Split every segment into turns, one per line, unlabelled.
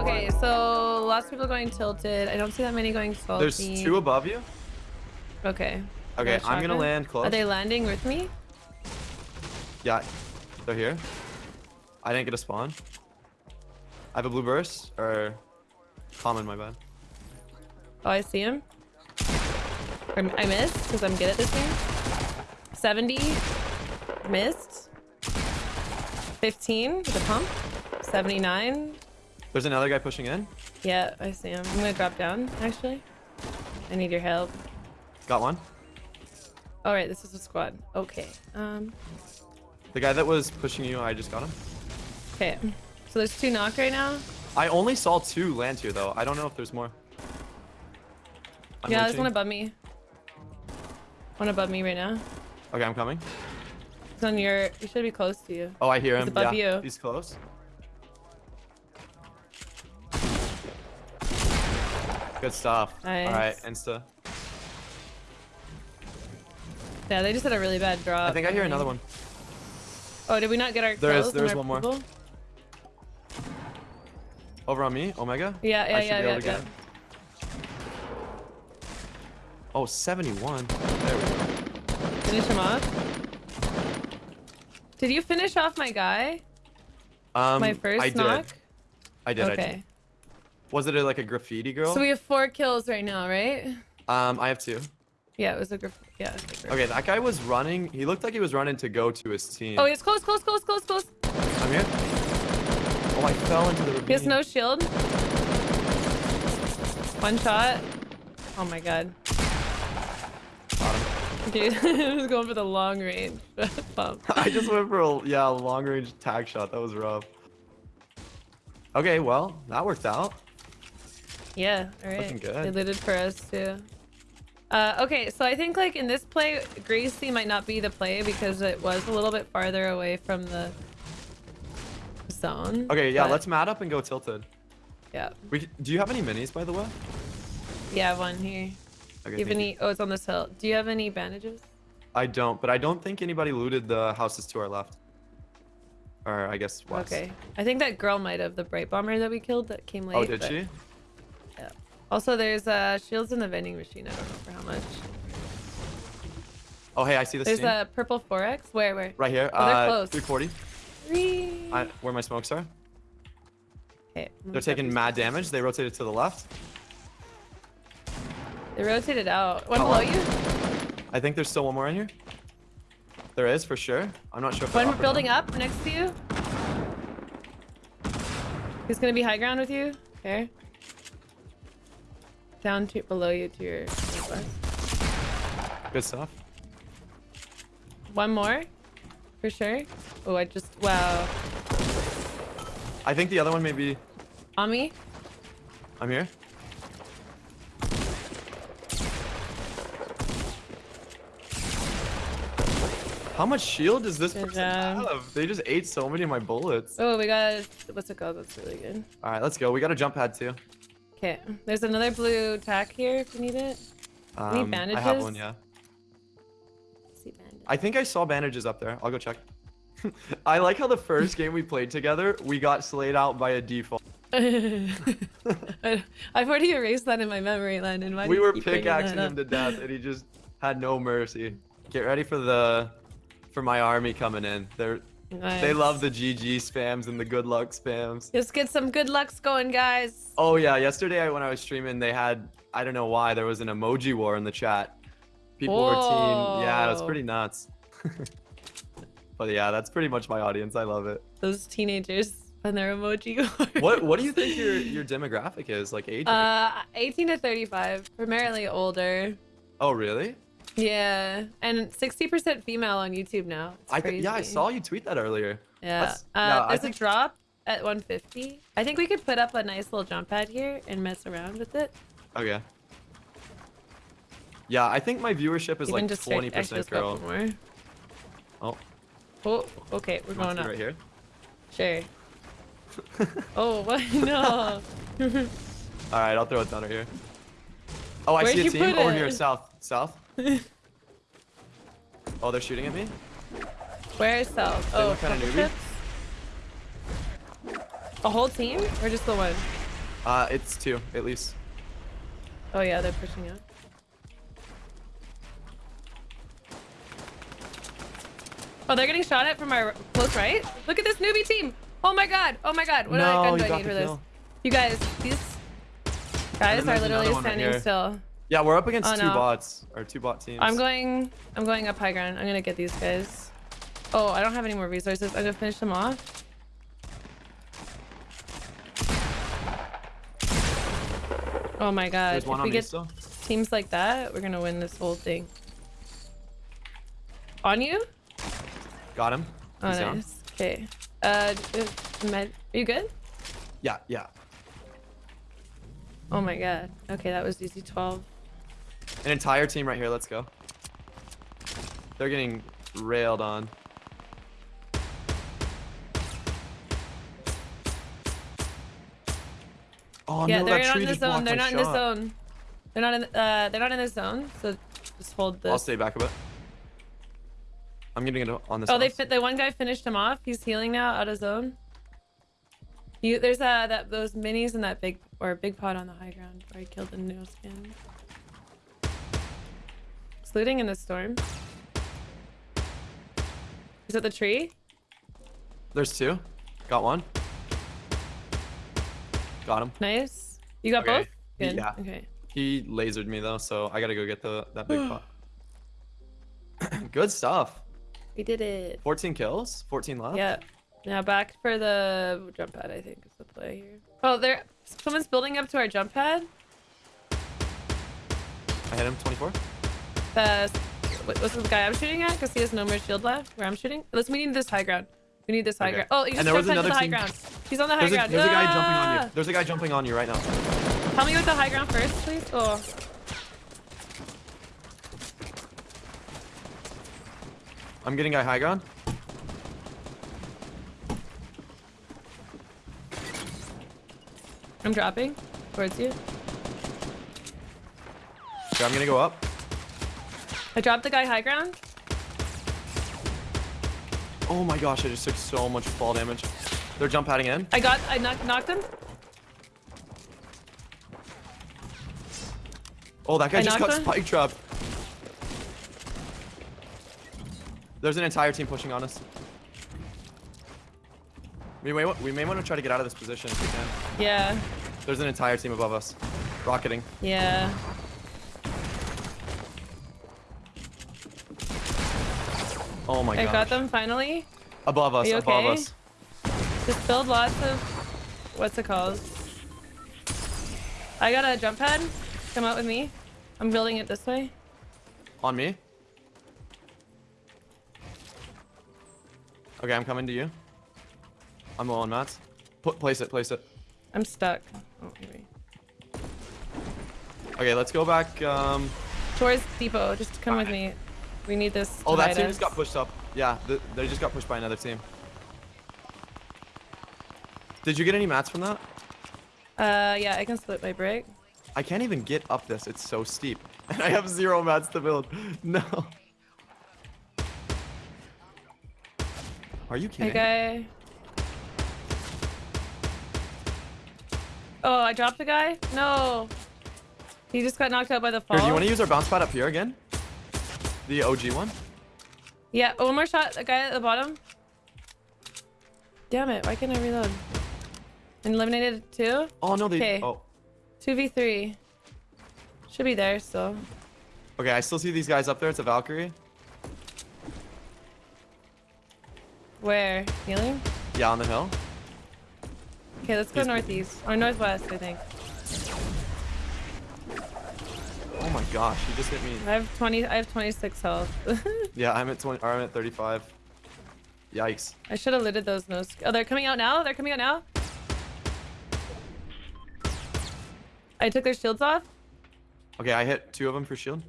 Okay, so lots of people going tilted. I don't see that many going salty.
There's two above you.
Okay.
Okay, I'm gonna land close.
Are they landing with me?
Yeah, they're here. I didn't get a spawn. I have a blue burst or common, my bad.
Oh, I see him. I missed because I'm good at this game. 70. Missed. 15 with a pump. 79.
There's another guy pushing in.
Yeah, I see him. I'm gonna drop down, actually. I need your help.
Got one.
All right, this is a squad. Okay. Um.
The guy that was pushing you, I just got him.
Okay. So there's two knocked right now.
I only saw two land here though. I don't know if there's more. I'm
yeah, there's one above me. One above me right now.
Okay, I'm coming.
He's on your. He should be close to you.
Oh, I hear
He's
him.
above
yeah,
you.
he's close. Good stuff. All right, insta.
Yeah, they just had a really bad drop.
I think I hear another one.
Oh, did we not get our
There is-
kills
is one more.
people?
Over on me, Omega.
Yeah, yeah,
I should
yeah,
be able
yeah,
to get
yeah.
Oh, 71. There we go.
Finish him off. Did you finish off my guy?
Um,
my first
I did.
knock?
I did. I
okay.
did. Was it a, like a graffiti girl?
So we have four kills right now, right?
Um, I have two.
Yeah, it was a graffiti. yeah.
Okay, that guy was running. He looked like he was running to go to his team.
Oh, he's close, close, close, close, close.
I'm here. Oh, I fell into the ravine.
He has no shield. One shot. Oh my god. Dude, I was going for the long range. Pump.
I just went for a yeah long range tag shot. That was rough. Okay, well that worked out.
Yeah, alright.
Looking good.
They looted for us too. Uh, okay, so I think like in this play, Greasy might not be the play because it was a little bit farther away from the zone.
Okay, yeah,
but,
let's mat up and go tilted.
Yeah,
We do you have any minis by the way?
yeah, one here.
Okay,
Do you have any? Oh, it's on this hill. Do you have any bandages?
I don't, but I don't think anybody looted the houses to our left. Or I guess west.
Okay, I think that girl might have the Brite Bomber that we killed that came late.
Oh, did
but-
she?
Yeah. Also, there's uh shields in the vending machine. I don't know for how much.
Oh, hey, I see this
There's a purple 4x. Where? Where?
Right here.
Oh, they're
uh,
close.
340.
Three.
I, where my smokes are.
Okay, I'm
They're taking mad damage. They rotated to the left.
They rotated out. One
Oh,
below you.
I think there's still one more in here. There is for sure. I'm not sure. If
One building up next to you. He's gonna be high ground with you. Okay. Down to below you to your northwest.
Good stuff.
One more, for sure. Oh, I just wow.
I think the other one may be.
On me.
I'm here. How much shield does this
Good
person
job.
have? They just ate so many of my bullets.
Oh, we got what's it called? That's really good.
All right, let's go. We got a jump pad too.
Okay, there's another blue tack here if you need it.
Um,
Any
I have one, yeah. I think I saw bandages up there. I'll go check. I like how the first game we played together, we got slayed out by a default.
I've already erased that in my memory, Landon. Why
we were
keep bringing that
pickaxing him to death, and he just had no mercy. Get ready for the, for my army coming in. They're They love the GG spams and the good luck spams.
Let's get some good lucks going, guys.
Oh yeah, yesterday I- when I was streaming, they had I don't know why there was an emoji war in the chat. People were team. Yeah, it was pretty nuts. but yeah, that's pretty much my audience. I love it.
Those teenagers and their emoji. wars.
What What do you think your your demographic is like age?
Uh, 18 to 35, primarily older.
oh really?
Yeah, and 60% female on YouTube now. It's
I yeah, I saw you tweet that earlier.
Yeah.
That's-
Uh,
I
there's
think-
a drop at 150. I think we could put up a nice little jump pad here and mess around with it.
Okay. Yeah, I think my viewership is
Even
like
just straight-
twenty
actually,
percent
let's
girl.
more.
Oh,
Oh, okay, we're going up.
right here.
Sure. oh, what? No.
All right, I'll throw it down right here. Oh, I
Where'd
see a team over
it?
here, south, south. Oh, they're shooting at me.
Where is Cell? Oh,
look kinda newbie.
A whole team or just the one?
Uh, it's two at least.
Oh yeah, they're pushing out. Oh, they're getting shot at from our close right. Look at this newbie team. Oh my god. Oh my god. What
no,
gun do I need for this? You guys, these guys are literally standing still.
Yeah, we're up against
Oh,
two
no.
bots or two bot teams.
I'm going. I'm going up high ground. I'm gonna get these guys. Oh, I don't have any more resources. I'm gonna finish them off. Oh my god.
There's one
if
on
we get
still.
teams like that, we're gonna win this whole thing. On you?
Got him.
Oh,
He's down.
nice. Okay. Uh, uh, med- are you good?
Yeah, yeah.
Oh my god. Okay, that was easy 12.
An entire team right here. Let's go. They're getting railed on. Oh
yeah,
no,
they're
that
not in the zone. They're not in the zone. They're not in. Uh, they're not in the zone. So just hold this.
I'll stay back a bit. I'm getting it on this.
Oh, they fit. The one guy finished him off. He's healing now, out of zone. You there's uh that those minis and that big or big pot on the high ground where I killed the no skin. He's looting in the storm. Is at the tree.
There's two. Got one. Got him.
Nice. You got
Okay.
both. Good.
Yeah.
Okay.
He lasered me though, so I gotta go get the that big pot. Good stuff.
We did it.
14 kills. 14 left.
Yeah. Now back for the jump pad. I think is the play here. Oh, there. Someone's building up to our jump pad.
I hit him. 24.
The what was the guy I'm shooting at? Because he has no more shield left. Where I'm shooting. Let's. We need this high ground. We need this high
Okay.
ground. Oh, you
And there was
onto the high
team-
ground. He's on the high
There's a,
ground.
there's a guy jumping on
Ah!
you. There's a guy jumping on you right now.
Tell me what the high ground first, please. Oh,
I'm getting guy high ground.
I'm dropping towards you.
Okay, I'm gonna go up.
I dropped the guy high ground.
Oh my gosh, I just took so much fall damage. They're jump padding in.
I got. I knocked, knocked him.
Oh, that guy
I
just got
one?
spike trap. There's an entire team pushing on us. We may, we may want to try to get out of this position if we can.
Yeah.
There's an entire team above us. Rocketing.
Yeah.
Oh my god.
I
gosh.
got them finally.
Above us, above
okay?
us.
Just build lots of. What's it called? I got a jump pad. Come out with me. I'm building it this way.
On me. Okay, I'm coming to you. I'm low on mats. Put, place it, place it.
I'm stuck. Oh.
Okay, let's go back. Um,
Towards depot. Just come with me. We need this.
oh, that team
us.
just got pushed up. Yeah, th they just got pushed by another team. Did you get any mats from that?
Uh, yeah, I can split my brick.
I can't even get up this. It's so steep. And I have zero mats to build. No. Are you
Hey,
kidding?
guy. Oh, I dropped the guy? No. He just got knocked out by the fall.
Here, do you want to use our bounce pad up here again? The OG one?
Yeah, one more shot. The guy at the bottom. Damn it. Why can't I reload? And eliminated two?
Oh, no, they...
Okay.
Oh.
2v3. Should be there still.
Okay, I still see these guys up there. It's a Valkyrie.
Where? Healing?
Yeah, on the hill.
Okay, let's go
He's-
northeast. Or northwest, I think.
Oh my gosh, he just hit me.
I have 20. I have 26 health.
Yeah, I'm at 20, or I'm at 35. Yikes.
I should have looted those no. Oh, they're coming out now. They're coming out now. I took their shields off.
Okay, I hit two of them for shield.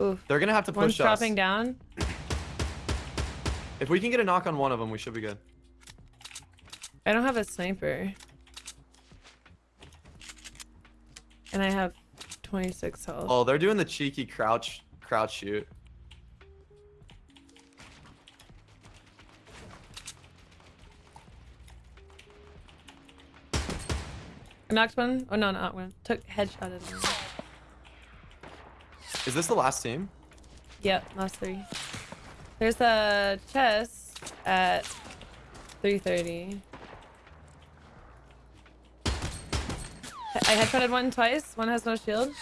Oof.
They're gonna have to
One's
push us.
dropping down.
If we can get a knock on one of them, we should be good.
I don't have a sniper. And I have 26 health.
Oh, they're doing the cheeky crouch crouch shoot.
I knocked one. Oh no, not one. Took headshot at him.
Is this the last team?
Yep, last three. There's a chest at 3:30. I headshotted one twice. One has no shield.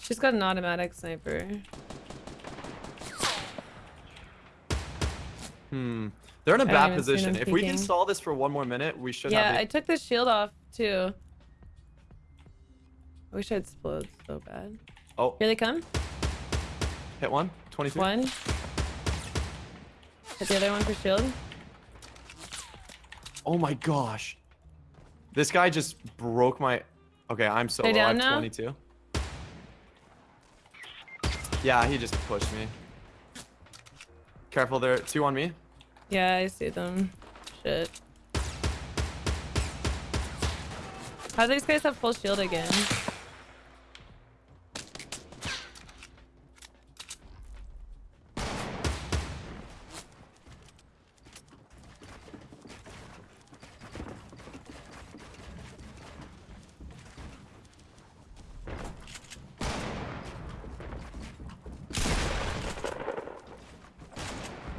She's got an automatic sniper.
Hmm. They're in a bad position. If we can stall this for one more minute, we should
Yeah,
have
I took the shield off too. I wish I would explode so bad.
Oh,
Here they come.
hit one. 22.
One. Hit the other one for shield.
Oh my gosh. This guy just broke my. Okay, I'm so low. I have
down now?
22. Yeah, he just pushed me. Careful, there. Two on me.
Yeah, I see them. Shit. How do these guys have full shield again?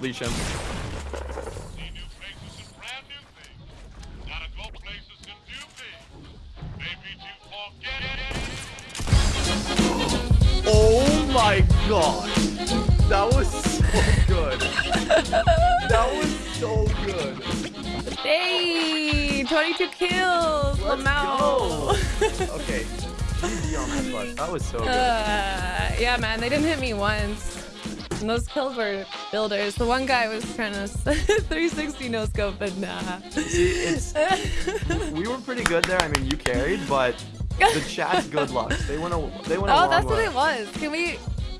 to forget.
Oh my god. That was so good. that was so good.
Hey! 22 kills!
Let's
Lamau!
Okay. GG on that. That was so good.
Uh, yeah, man, they didn't hit me once. And those kills were builders. The one guy was trying to 360 no scope, but nah.
We were pretty good there. I mean, you carried, but the chat's good luck. They went a they went a
Oh, that's what it was. Can we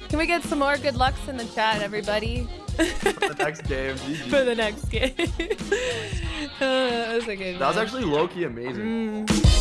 can we get some more good lucks in the chat, everybody?
For the next game. GG.
For the next game. uh, that was a good
That was actually low key amazing.
Mm.